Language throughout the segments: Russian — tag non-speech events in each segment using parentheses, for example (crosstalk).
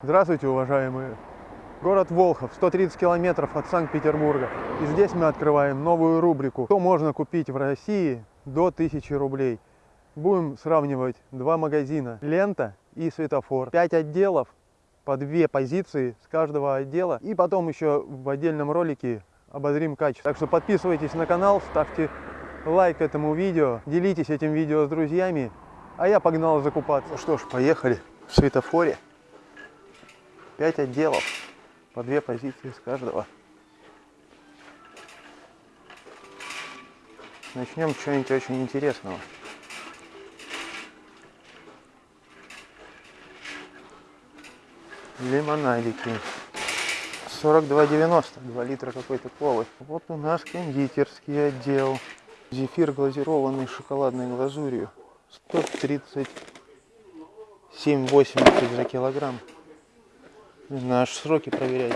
Здравствуйте, уважаемые! Город Волхов, 130 километров от Санкт-Петербурга. И здесь мы открываем новую рубрику «Что можно купить в России до 1000 рублей». Будем сравнивать два магазина «Лента» и «Светофор». Пять отделов по две позиции с каждого отдела. И потом еще в отдельном ролике обозрим качество. Так что подписывайтесь на канал, ставьте лайк этому видео, делитесь этим видео с друзьями. А я погнал закупаться. Ну что ж, поехали в «Светофоре». 5 отделов, по две позиции с каждого. Начнем с чего-нибудь очень интересного. Лимонадики. 42,90, 2 литра какой-то колы. Вот у нас кондитерский отдел. Зефир глазированный шоколадной глазурью. 137,80 за килограмм. Аж сроки проверять.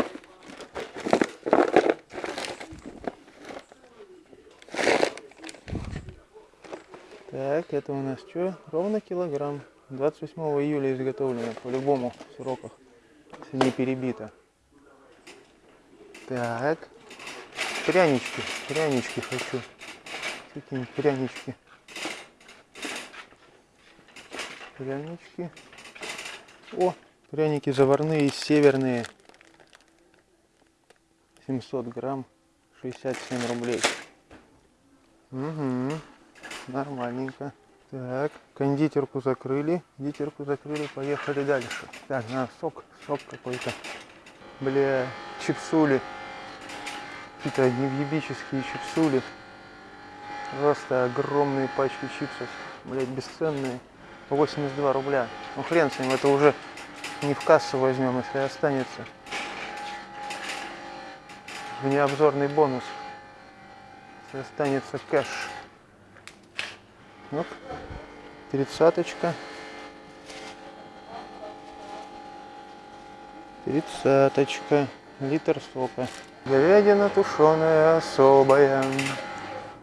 Так, это у нас что? Ровно килограмм. 28 июля изготовлено, по-любому в сроках, если не перебито. Так, прянички, прянички хочу. Какие-нибудь прянички. Прянички. О, Пряники заварные, северные. 700 грамм, 67 рублей. Угу, нормальненько. Так, кондитерку закрыли, кондитерку закрыли, поехали дальше. Так, на сок, сок какой-то. Бля, чипсули. Какие-то невъебические чипсули. Просто огромные пачки чипсов. Блять, бесценные. 82 рубля. Ну хрен с ним, это уже не в кассу возьмем, если останется. Внеобзорный бонус. Если останется кэш. Ну, тридцаточка. Тридцаточка. Литр сока. Говядина тушеная особая.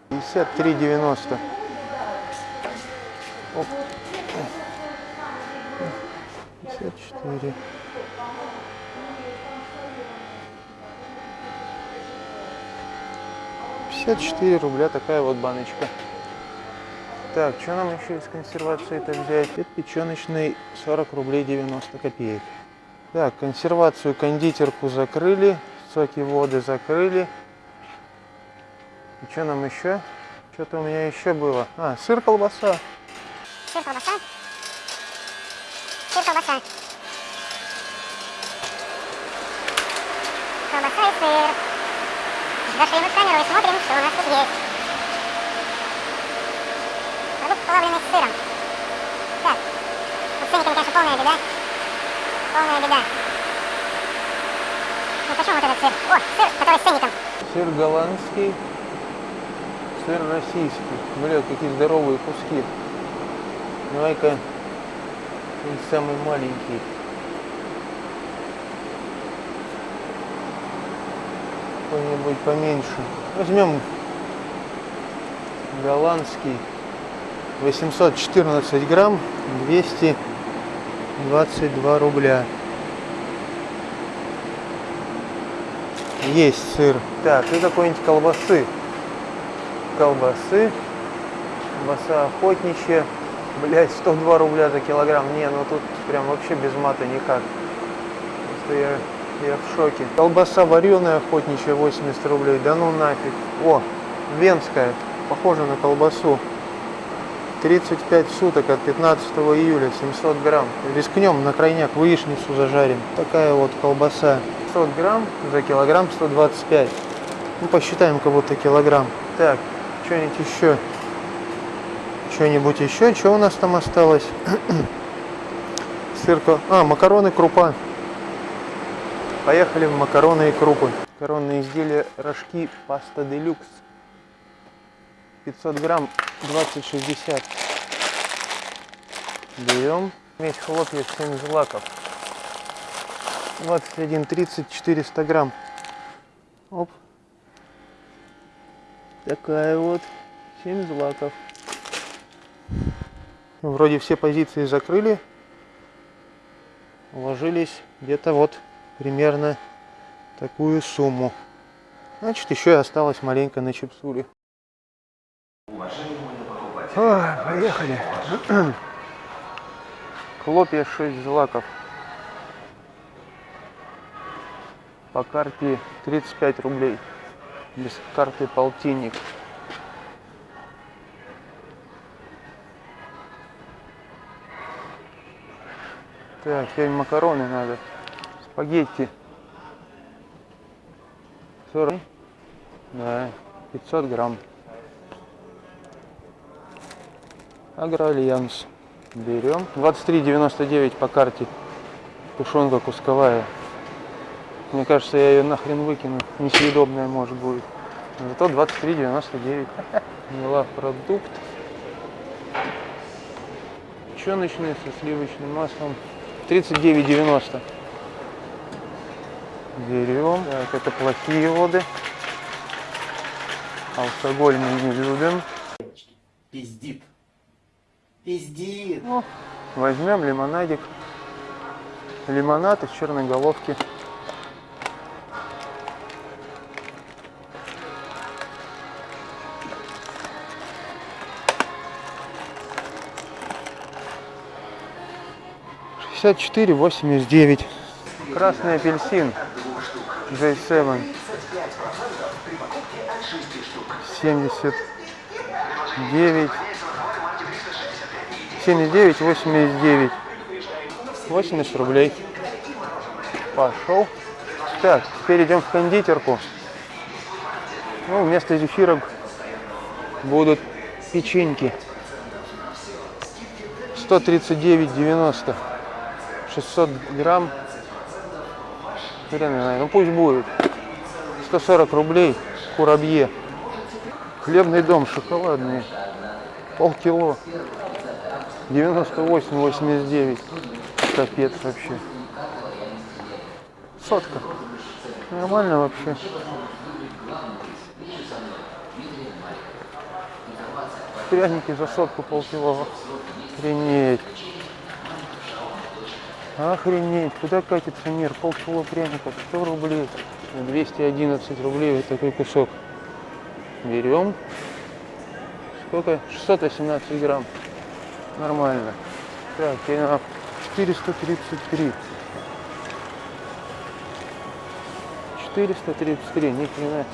53,90. Оп. 54. Пятьдесят четыре рубля такая вот баночка. Так, что нам еще из консервации-то взять? Это печеночный 40 рублей 90 копеек. Так, консервацию, кондитерку закрыли, соки воды закрыли. И что нам еще? Что-то у меня еще было. А, сыр, колбаса. Сыр, колбаса. Сыр, колбаса. Колбаса и сыр. Зашли в камеру и смотрим, что у нас тут есть. Продукт, плавленый с сыром. Так. Ну, с ценниками, конечно, полная беда. Полная беда. Ну, почем вот этот сыр? О, сыр, который с ценником. Сыр голландский, сыр российский. Бля, какие здоровые куски. Давай-ка он самый маленький. Какой-нибудь поменьше. Возьмем голландский. 814 грамм, 222 рубля. Есть сыр. Так, и какой-нибудь колбасы. Колбасы. Колбаса охотничья. Блять, 102 рубля за килограмм. Не, ну тут прям вообще без мата никак. Просто я, я в шоке. Колбаса вареная охотничья 80 рублей. Да ну нафиг. О, венская. Похоже на колбасу. 35 суток от 15 июля, 700 грамм. Рискнем на крайняк яичницу зажарим. Такая вот колбаса. 100 грамм за килограмм 125. Ну, посчитаем будто килограмм. Так, что-нибудь еще что-нибудь еще. Что у нас там осталось? Сырка. А, макароны, крупа. Поехали в макароны и крупы. Макаронные изделия, рожки, паста делюкс. 500 грамм, 20,60. Берем. Медь хлопья, 7 злаков. 21,30, 400 грамм. Оп. Такая вот 7 злаков. Вроде все позиции закрыли. уложились где-то вот примерно такую сумму. Значит, еще и осталось маленько на чипсуре. Ой, поехали. (clears throat) Хлопья 6 злаков. По карте 35 рублей. Без карты полтинник. Так, сегодня макароны надо. Спагетти. 40. Да, 500 грамм. Агроальянс. Берем. 23,99 по карте. Тушенка кусковая. Мне кажется, я ее нахрен выкину. Несъедобная может будет. Зато 23,99. Мила продукт. Печеночные со сливочным маслом. 39,90. Берем. Так, это плохие воды. Алкоголь мы не любим. Пиздит. Пиздит. Ну, возьмем лимонадик. Лимонад из черной головки. Шестьдесят четыре восемьдесят девять. Красный апельсин. J7. Семьдесят девять. 79, 89. 80 рублей. Пошел. Так, теперь идем в кондитерку. Ну, вместо зефирок будут печеньки. 139,90. 600 грамм. Хрен ну пусть будет. 140 рублей курабье. Хлебный дом, шоколадные. Полкило. 98-89. Капец вообще. Сотка. Нормально вообще. Пряники за сотку полкило. Охренеть. Охренеть. Куда катится мир? Полкило пряников. 100 рублей. 211 рублей вот такой кусок. Берем. Сколько? 618 грамм. Нормально. Так, я 433. 433, ни хрена.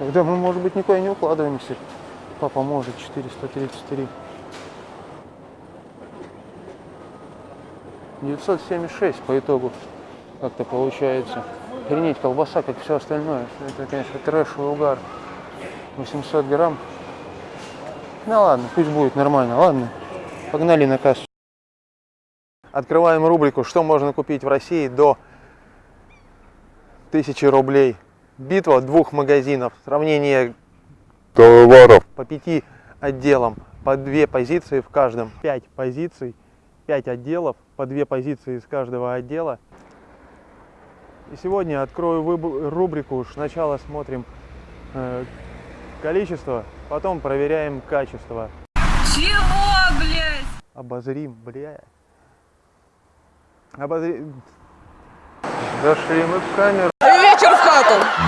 Когда мы, может быть, никуда не укладываемся. Папа может 433. 976 по итогу как-то получается. Охренеть, колбаса, как все остальное. Это, конечно, трэшевый угар. 800 грамм. Ну ладно, пусть будет нормально. Ладно, погнали на кассу. Открываем рубрику «Что можно купить в России до 1000 рублей». Битва двух магазинов. Сравнение товаров по пяти отделам. По две позиции в каждом. Пять позиций, пять отделов. По две позиции из каждого отдела. И сегодня открою рубрику. Сначала смотрим э, количество, потом проверяем качество. Чего, блядь? Обозрим, бля. Обозрим. Зашли мы в камеру. Вечер в хату.